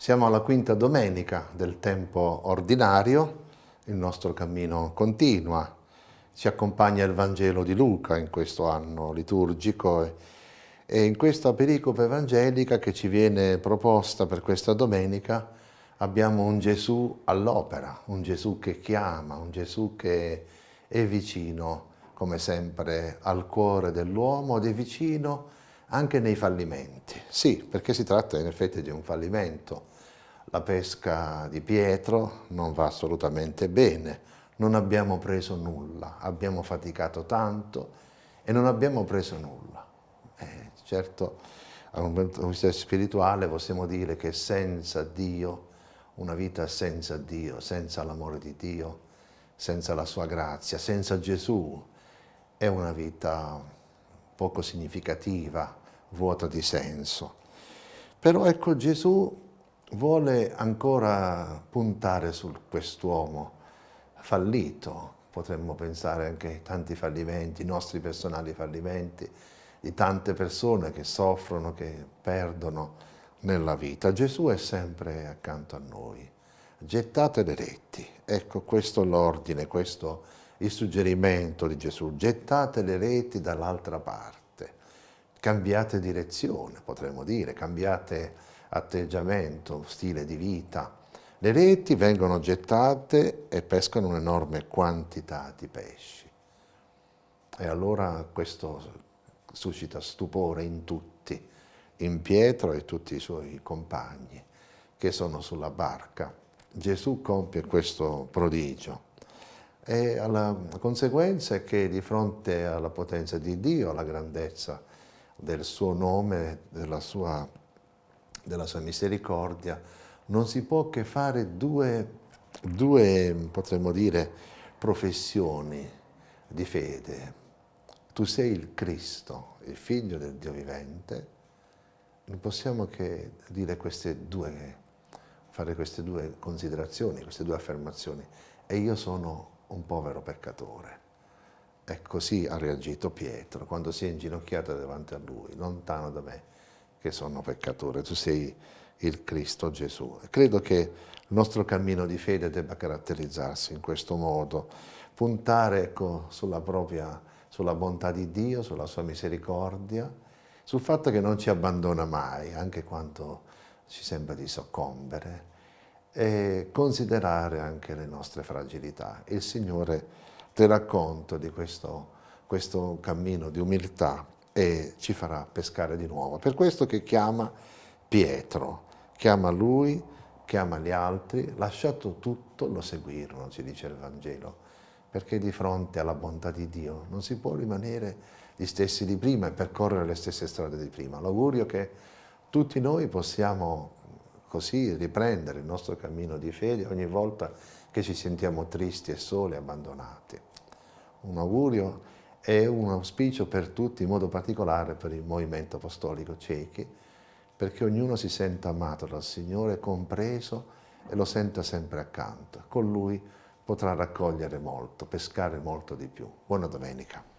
Siamo alla quinta domenica del tempo ordinario, il nostro cammino continua, ci accompagna il Vangelo di Luca in questo anno liturgico e, in questa pericope evangelica che ci viene proposta per questa domenica abbiamo un Gesù all'opera, un Gesù che chiama, un Gesù che è vicino, come sempre, al cuore dell'uomo ed è vicino anche nei fallimenti. Sì, perché si tratta in effetti di un fallimento. La pesca di Pietro non va assolutamente bene, non abbiamo preso nulla, abbiamo faticato tanto e non abbiamo preso nulla. Eh, certo, a un punto di vista spirituale possiamo dire che senza Dio, una vita senza Dio, senza l'amore di Dio, senza la sua grazia, senza Gesù, è una vita poco significativa, vuota di senso. Però ecco Gesù vuole ancora puntare su quest'uomo fallito, potremmo pensare anche ai tanti fallimenti, i nostri personali fallimenti, di tante persone che soffrono, che perdono nella vita. Gesù è sempre accanto a noi. Gettate le reti, ecco questo l'ordine, questo il suggerimento di Gesù, gettate le reti dall'altra parte cambiate direzione, potremmo dire, cambiate atteggiamento, stile di vita. Le reti vengono gettate e pescano un'enorme quantità di pesci. E allora questo suscita stupore in tutti, in Pietro e tutti i suoi compagni che sono sulla barca. Gesù compie questo prodigio e la conseguenza è che di fronte alla potenza di Dio, alla grandezza del suo nome, della sua, della sua misericordia, non si può che fare due, due, potremmo dire, professioni di fede. Tu sei il Cristo, il figlio del Dio vivente, non possiamo che dire queste due, fare queste due considerazioni, queste due affermazioni. E io sono un povero peccatore. E così ha reagito Pietro quando si è inginocchiato davanti a lui, lontano da me che sono peccatore, tu sei il Cristo Gesù. Credo che il nostro cammino di fede debba caratterizzarsi in questo modo, puntare ecco, sulla propria, sulla bontà di Dio, sulla sua misericordia, sul fatto che non ci abbandona mai, anche quando ci sembra di soccombere, e considerare anche le nostre fragilità. Il Signore terrà conto di questo, questo cammino di umiltà e ci farà pescare di nuovo. Per questo che chiama Pietro, chiama lui, chiama gli altri, lasciato tutto lo seguirono, ci dice il Vangelo, perché di fronte alla bontà di Dio non si può rimanere gli stessi di prima e percorrere le stesse strade di prima. L'augurio che tutti noi possiamo così riprendere il nostro cammino di fede ogni volta che ci sentiamo tristi e soli abbandonati un augurio e un auspicio per tutti, in modo particolare per il movimento apostolico ciechi, perché ognuno si senta amato dal Signore, compreso e lo senta sempre accanto. Con Lui potrà raccogliere molto, pescare molto di più. Buona domenica.